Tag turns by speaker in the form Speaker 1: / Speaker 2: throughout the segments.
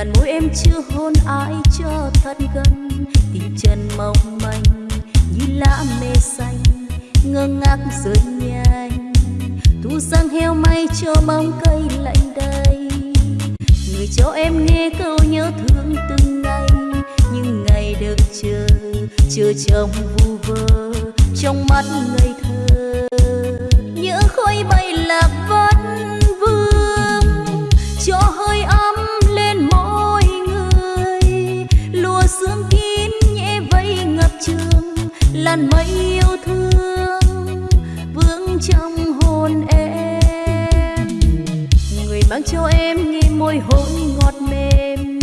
Speaker 1: đàn môi em chưa hôn ai cho thật gần. Tình chân mong manh như lá mê xanh, ngơ ngác rơi nhanh. Thu sang heo may cho bóng cây lạnh đây người cho em nghe câu nhớ thương từng ngày. Nhưng ngày được chờ chờ trong vu vơ, trong mắt ngây thơ. Làn mây yêu thương vương trong hồn em. Người mang cho em nghe môi hôn ngọt mềm,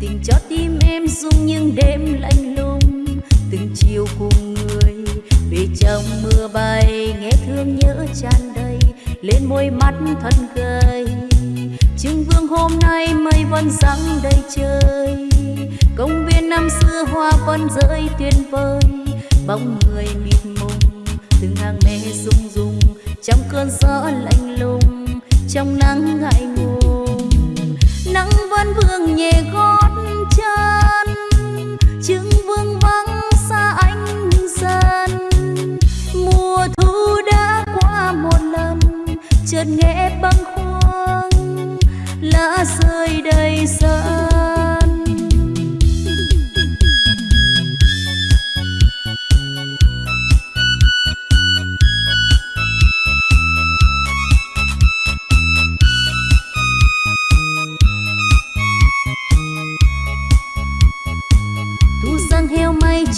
Speaker 1: tình cho tim em rung những đêm lạnh lùng. Từng chiều cùng người về trong mưa bay, nghe thương nhớ tràn đầy, lên môi mắt thân gầy. Trưng vương hôm nay mây vẫn răng đầy trời, công viên năm xưa hoa vẫn rơi tuyệt vời bóng người mịt mùng, từng hàng mê rung rung, trong cơn gió lạnh lùng, trong nắng ngại ngùng. Nắng vẫn vương nhẹ gót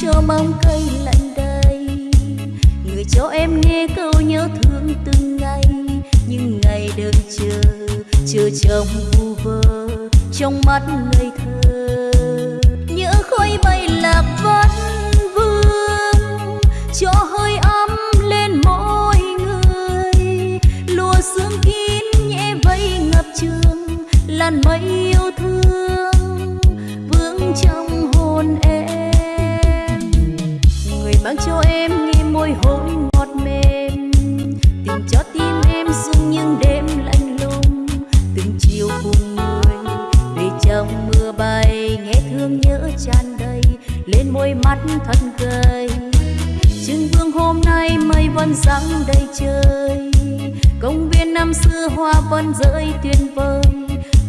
Speaker 1: cho bóng cây lạnh đầy. Người cho em nghe câu nhớ thương từng ngày. Nhưng ngày đợi chờ chờ trong vu vơ trong mắt ngây thơ. Nhớ khói bay lạc vắt vương, cho hơi ấm lên mỗi người. Lùa sương kín nhẹ vây ngập trường, làn mây yêu thương vương trong hồn em mang cho em nghe môi hôn ngọt mềm. Tình cho tim em rung những đêm lạnh lùng. Từng chiều cùng người về trong mưa bay, nghe thương nhớ tràn đầy, lên môi mắt thân cười trưng vương hôm nay mây vẫn răng đầy trời. Công viên năm xưa hoa vẫn rơi tuyệt vời.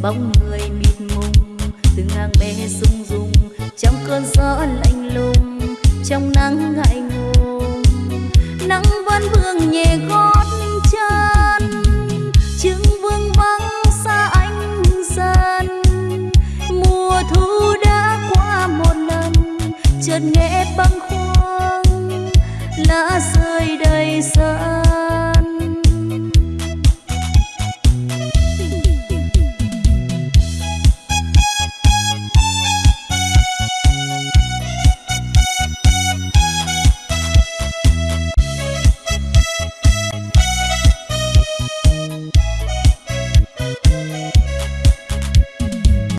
Speaker 1: Bóng người mịt mùng, từng hàng mê rung rung, trong cơn gió lạnh lùng trong nắng ngại ngùng nắng vẫn vương nhẹ gót chân chứng vương vắng xa anh dần. Mùa thu đã qua một lần, chợt nghe băng khoáng lá